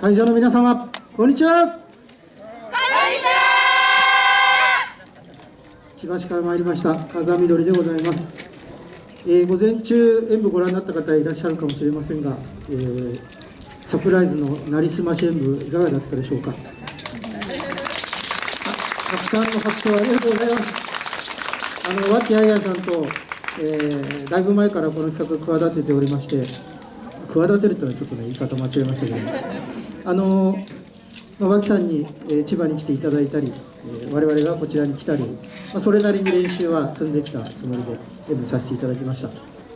会場の皆様こんにちは。こんにちは。千葉市から参りました風見鶏でございます、えー午前中演舞ご覧になった方いらっしゃるかもしれませんが、えーサプライズのなりすまし演舞いかがだったでしょうか。あたくさんの拍手をありがとうございます。あの和気あいあいさんと、えーだいぶ前からこの企画企てておりまして企てるというのはちょっとね言い方間違えましたけどあのまあ脇さんに、え千葉に来ていただいたり、え我々がこちらに来たり、まあ、それなりに練習は積んできたつもりで演舞させていただきました。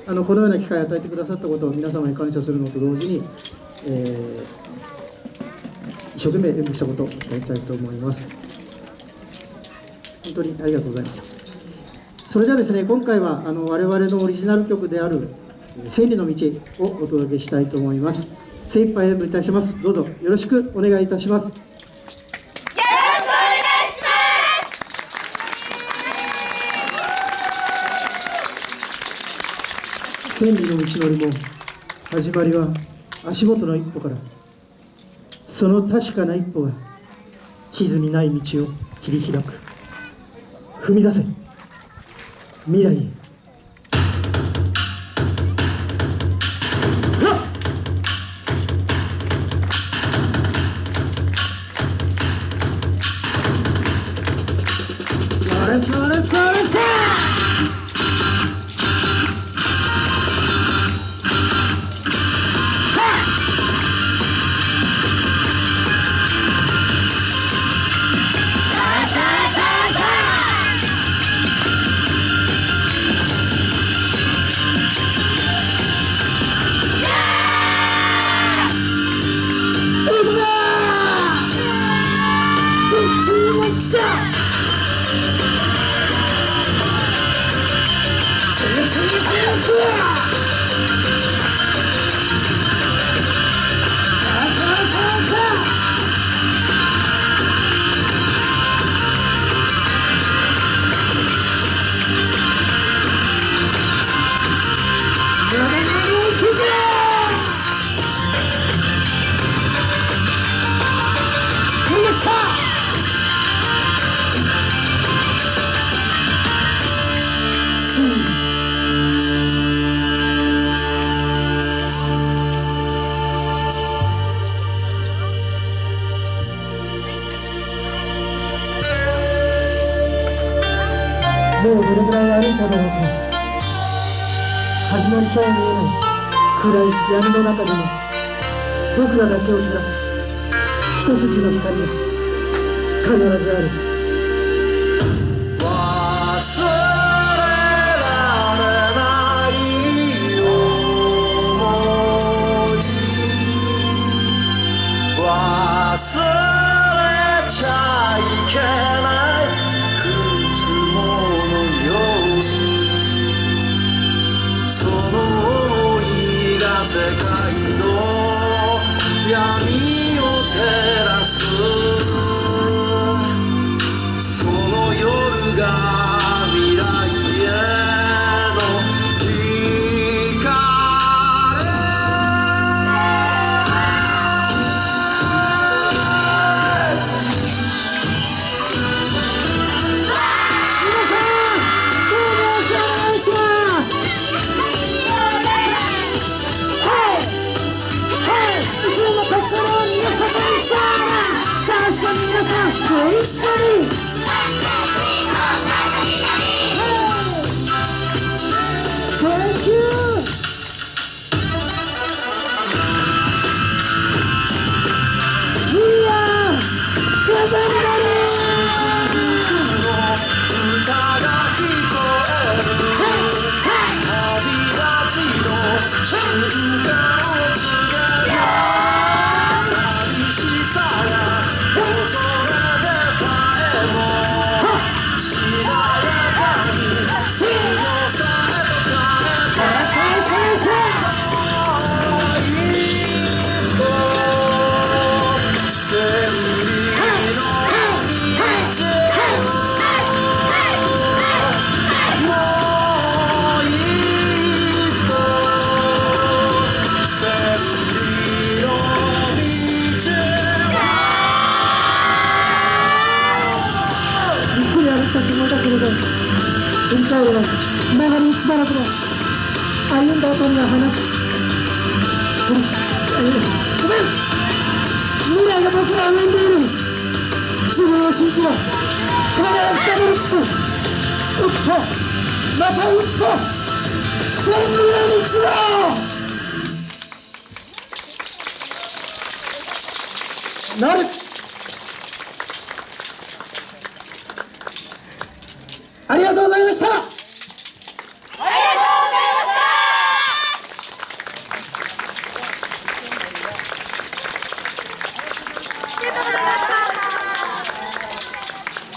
あのこのような機会を与えてくださったことを皆様に感謝するのと同時に、えー一生懸命演舞したことを伝えたいと思います。本当にありがとうございました。それじゃあですね今回はあの我々のオリジナル曲である「千里の道」をお届けしたいと思います。精一杯演舞いたします。どうぞよろしくお願いいたします。よろしくお願いし千里の道のりも始まりは足元の一歩から。その確かな一歩が地図にない道を切り開く。踏み出せ。未来へ。Stop! もうどれぐらい歩いただろう。か始まりさえ見えない暗い闇の中でも僕らだけを照らす。一筋の光が必ずある。界の。闇帰ります曲がり道だらけの歩ん。だ後には話すごめん。未来が僕は歩ん。でいる自分を信じろ必ずたどり着く打つとまた打つと千里の道だなるありがとうございました。